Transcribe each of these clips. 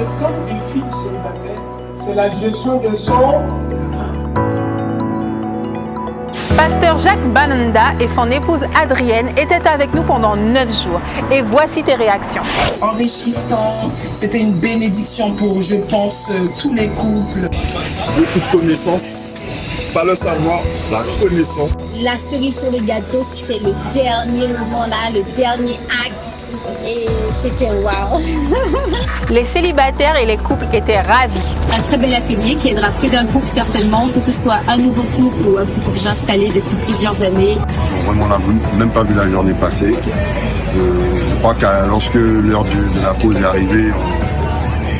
méthode du fils célibataire, c'est la gestion de son Pasteur Jacques Bananda et son épouse Adrienne étaient avec nous pendant 9 jours. Et voici tes réactions. enrichissant. C'était une bénédiction pour, je pense, euh, tous les couples. beaucoup de connaissances, pas le savoir, la connaissance. La cerise sur le gâteau, c'était le dernier moment là, le dernier acte. Et c'était waouh. Les célibataires et les couples étaient ravis. un très bel atelier qui aidera plus d'un couple certainement, que ce soit un nouveau couple ou un couple déjà installé depuis plusieurs années. Vraiment, on n'a même pas vu la journée passer. Euh, je crois que lorsque l'heure de la pause est arrivée,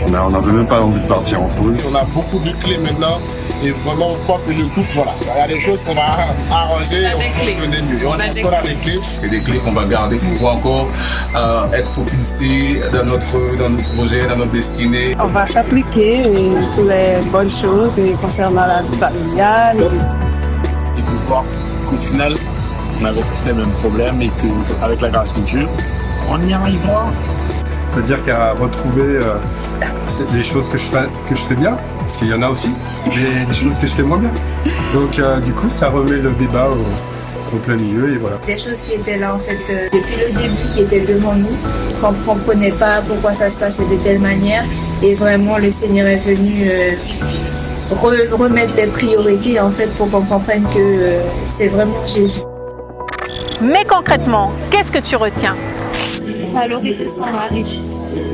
on n'avait même pas envie de partir en pause. On a beaucoup de clés maintenant et vraiment on croit que le couple, voilà, il y a des choses qu'on va arranger et on va fonctionner mieux. Et on qu'on a des clés. C'est des clés qu'on va garder pour pouvoir encore euh, être propulsés dans notre, dans notre projet, dans notre destinée. On va s'appliquer et toutes les bonnes choses et concernant la vie familiale. et de voir qu'au final, on avait tous les mêmes problèmes et qu'avec la grâce de Dieu, on y arrivera. C'est-à-dire qu'à retrouver euh, c'est les choses que je, fais, que je fais bien, parce qu'il y en a aussi, mais des choses que je fais moins bien. Donc euh, du coup, ça remet le débat au, au plein milieu et voilà. Des choses qui étaient là en fait euh, depuis le début, qui étaient devant nous, qu'on ne comprenait pas pourquoi ça se passait de telle manière. Et vraiment, le Seigneur est venu euh, re- remettre des priorités en fait pour qu'on comprenne que euh, c'est vraiment Jésus. Mais concrètement, qu'est-ce que tu retiens? Valoriser son mari.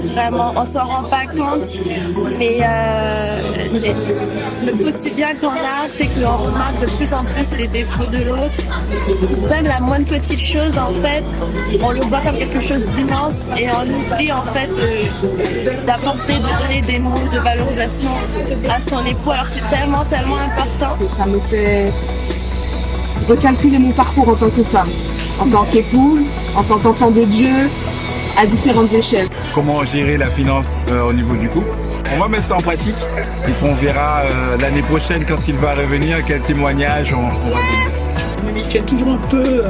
Vraiment, on s'en rend pas compte, mais euh, le quotidien qu'on a fait qu'on remarque de plus en plus les défauts de l'autre. Même la moindre petite chose, en fait, on le voit comme quelque chose d'immense et on oublie en fait d'apporter, de donner des mots de valorisation à son époux. Alors c'est tellement, tellement important. Ça me fait recalculer mon parcours en tant que femme, en tant qu'épouse, en tant qu'enfant de Dieu, à différentes échelles. comment gérer la finance euh, au niveau du couple? On va mettre ça en pratique et puis on verra euh, l'année prochaine quand il va revenir quel témoignage on, on va donner. Je me méfiais toujours un peu euh,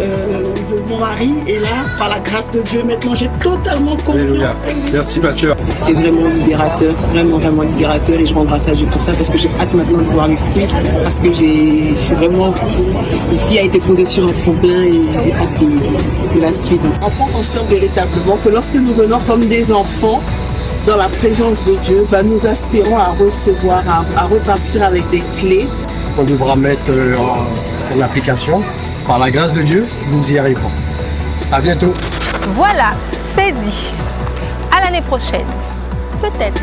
euh, de mon mari et là, par la grâce de Dieu, maintenant j'ai totalement confiance. Merci pasteur. C'était vraiment libérateur, vraiment vraiment libérateur et je rends grâce à Dieu pour ça parce que j'ai hâte maintenant de pouvoir l'expliquer parce que j'ai je suis vraiment une fille a été posée sur un tremplin et j'ai hâte de la suite. On prend conscience véritablement que lorsque nous venons comme des enfants dans la présence de Dieu, bah, nous aspirons à recevoir, à, à repartir avec des clés. On devra mettre euh, en, en application. Par la grâce de Dieu, nous y arriverons. À bientôt. Voilà, c'est dit. À l'année prochaine. Peut-être.